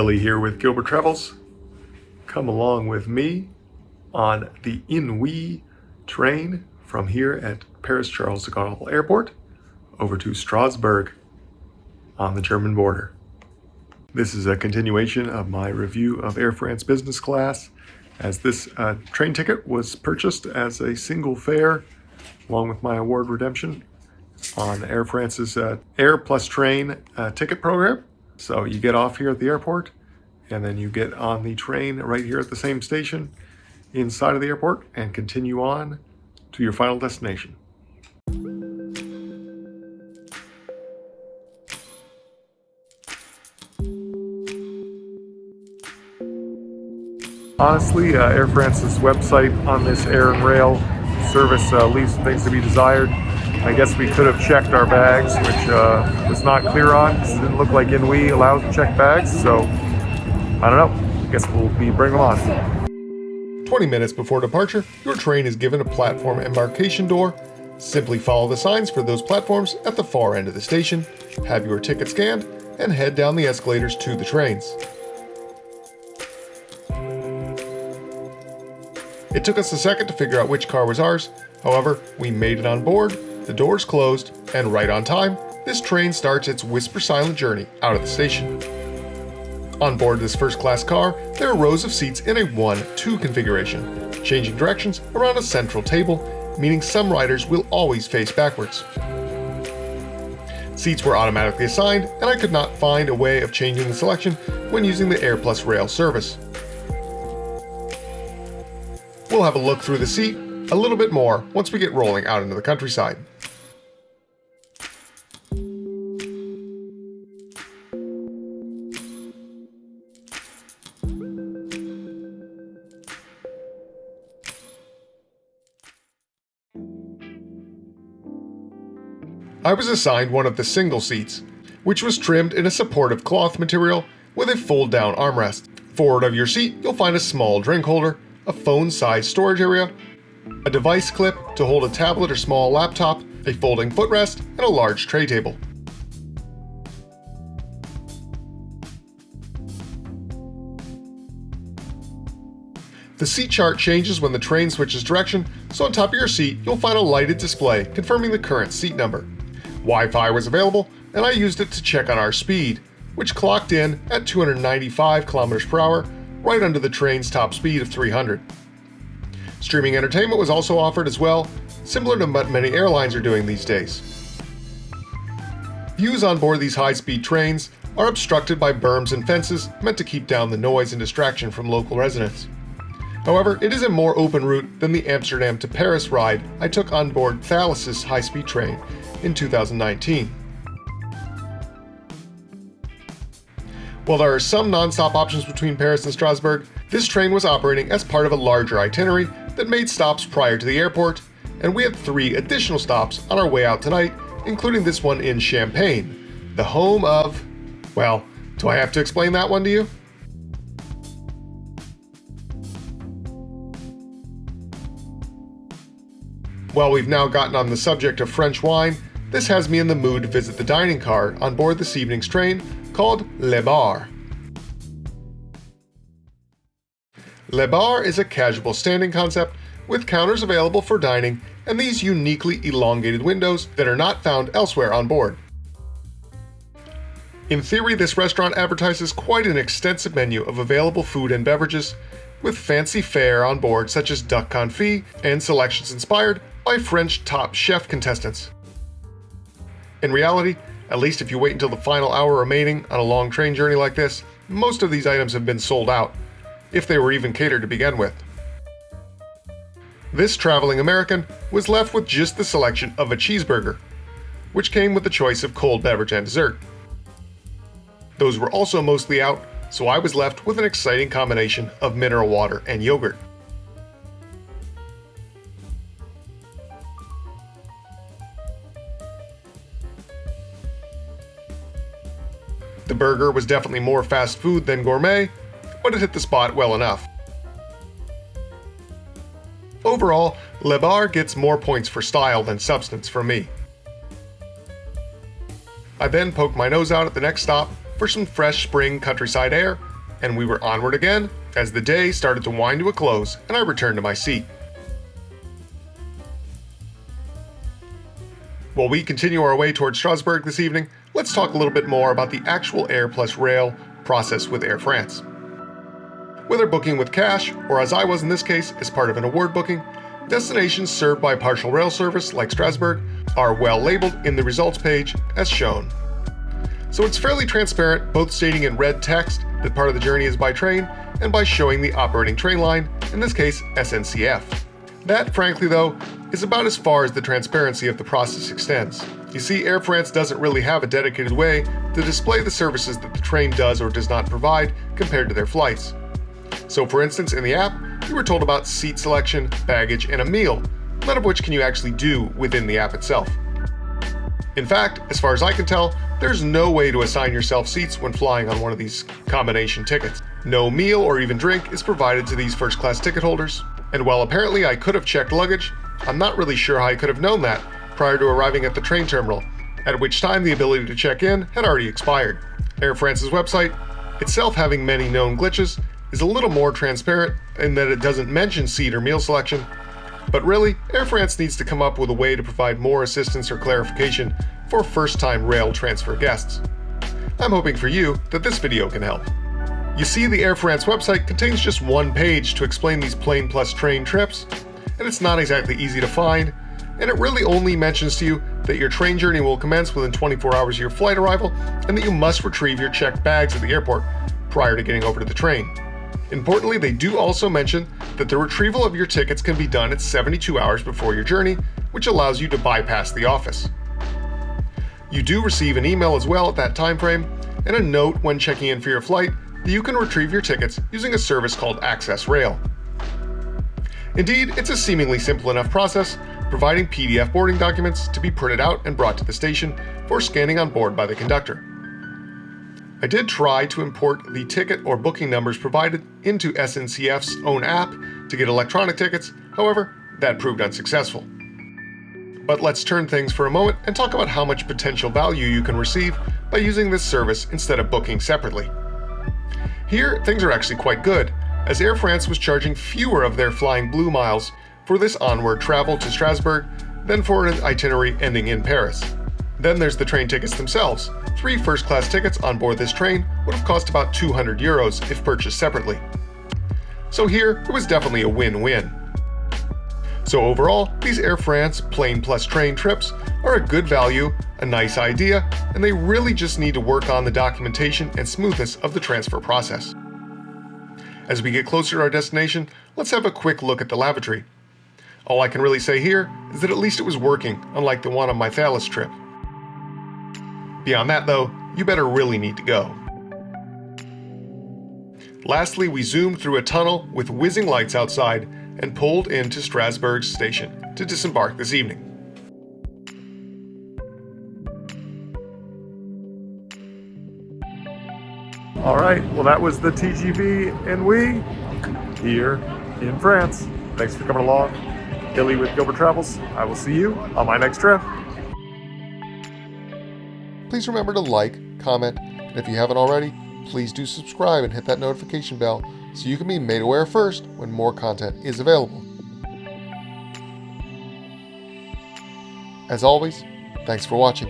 Billy here with Gilbert Travels. Come along with me on the Inouï train from here at Paris Charles de Gaulle Airport over to Strasbourg on the German border. This is a continuation of my review of Air France business class as this uh, train ticket was purchased as a single fare along with my award redemption on Air France's uh, Air Plus Train uh, ticket program. So you get off here at the airport and then you get on the train right here at the same station inside of the airport and continue on to your final destination. Honestly, uh, Air France's website on this air and rail service uh, leaves things to be desired. I guess we could have checked our bags, which uh, was not clear on. It didn't look like Inouï allows to check bags, so I don't know. I guess we'll be bringing them on. 20 minutes before departure, your train is given a platform embarkation door. Simply follow the signs for those platforms at the far end of the station, have your ticket scanned, and head down the escalators to the trains. It took us a second to figure out which car was ours, however, we made it on board the doors closed, and right on time, this train starts its whisper silent journey out of the station. On board this first class car, there are rows of seats in a 1-2 configuration, changing directions around a central table, meaning some riders will always face backwards. Seats were automatically assigned, and I could not find a way of changing the selection when using the Air Plus Rail service. We'll have a look through the seat a little bit more once we get rolling out into the countryside. I was assigned one of the single seats, which was trimmed in a supportive cloth material with a fold-down armrest. Forward of your seat, you'll find a small drink holder, a phone-sized storage area, a device clip to hold a tablet or small laptop, a folding footrest, and a large tray table. The seat chart changes when the train switches direction, so on top of your seat you'll find a lighted display confirming the current seat number. Wi-Fi was available, and I used it to check on our speed, which clocked in at 295 kilometers per hour, right under the train's top speed of 300. Streaming entertainment was also offered as well, similar to what many airlines are doing these days. Views on board these high-speed trains are obstructed by berms and fences meant to keep down the noise and distraction from local residents. However, it is a more open route than the Amsterdam to Paris ride I took on board Thalys' high-speed train in 2019. While there are some non-stop options between Paris and Strasbourg, this train was operating as part of a larger itinerary that made stops prior to the airport, and we had three additional stops on our way out tonight, including this one in Champagne, the home of... well, do I have to explain that one to you? While we've now gotten on the subject of French wine, this has me in the mood to visit the dining car on board this evening's train called Le Bar. Le Bar is a casual standing concept with counters available for dining and these uniquely elongated windows that are not found elsewhere on board. In theory, this restaurant advertises quite an extensive menu of available food and beverages, with fancy fare on board such as duck confit and selections inspired by French top chef contestants. In reality, at least if you wait until the final hour remaining on a long train journey like this, most of these items have been sold out, if they were even catered to begin with. This traveling American was left with just the selection of a cheeseburger, which came with the choice of cold beverage and dessert. Those were also mostly out, so I was left with an exciting combination of mineral water and yogurt. Burger was definitely more fast food than gourmet, but it hit the spot well enough. Overall, Le Bar gets more points for style than substance for me. I then poked my nose out at the next stop for some fresh spring countryside air and we were onward again as the day started to wind to a close and I returned to my seat. While we continue our way towards Strasbourg this evening, let's talk a little bit more about the actual Air plus Rail process with Air France. Whether booking with cash, or as I was in this case, as part of an award booking, destinations served by partial rail service like Strasbourg are well labeled in the results page as shown. So it's fairly transparent, both stating in red text that part of the journey is by train and by showing the operating train line, in this case SNCF. That, frankly though, is about as far as the transparency of the process extends. You see, Air France doesn't really have a dedicated way to display the services that the train does or does not provide compared to their flights. So for instance, in the app, you were told about seat selection, baggage, and a meal, none of which can you actually do within the app itself. In fact, as far as I can tell, there's no way to assign yourself seats when flying on one of these combination tickets. No meal or even drink is provided to these first class ticket holders, and while apparently I could have checked luggage, I'm not really sure how I could have known that prior to arriving at the train terminal, at which time the ability to check in had already expired. Air France's website, itself having many known glitches, is a little more transparent in that it doesn't mention seat or meal selection. But really, Air France needs to come up with a way to provide more assistance or clarification for first-time rail transfer guests. I'm hoping for you that this video can help. You see the Air France website contains just one page to explain these plane plus train trips, and it's not exactly easy to find, and it really only mentions to you that your train journey will commence within 24 hours of your flight arrival and that you must retrieve your checked bags at the airport prior to getting over to the train. Importantly, they do also mention that the retrieval of your tickets can be done at 72 hours before your journey, which allows you to bypass the office. You do receive an email as well at that time frame, and a note when checking in for your flight that you can retrieve your tickets using a service called Access Rail. Indeed, it's a seemingly simple enough process, providing PDF boarding documents to be printed out and brought to the station for scanning on board by the conductor. I did try to import the ticket or booking numbers provided into SNCF's own app to get electronic tickets, however, that proved unsuccessful. But let's turn things for a moment and talk about how much potential value you can receive by using this service instead of booking separately. Here, things are actually quite good, as Air France was charging fewer of their Flying Blue miles for this onward travel to Strasbourg than for an itinerary ending in Paris. Then there's the train tickets themselves. Three first class tickets on board this train would have cost about 200 euros if purchased separately. So here, it was definitely a win-win. So overall, these Air France plane plus train trips are a good value, a nice idea, and they really just need to work on the documentation and smoothness of the transfer process. As we get closer to our destination, let's have a quick look at the lavatory. All I can really say here is that at least it was working, unlike the one on my Thalys trip. Beyond that though, you better really need to go. Lastly, we zoomed through a tunnel with whizzing lights outside and pulled into Strasbourg station to disembark this evening. All right, well that was the TGV and we here in France. Thanks for coming along. Billy with Gilbert Travels. I will see you on my next trip. Please remember to like, comment, and if you haven't already, please do subscribe and hit that notification bell so you can be made aware first when more content is available. As always, thanks for watching.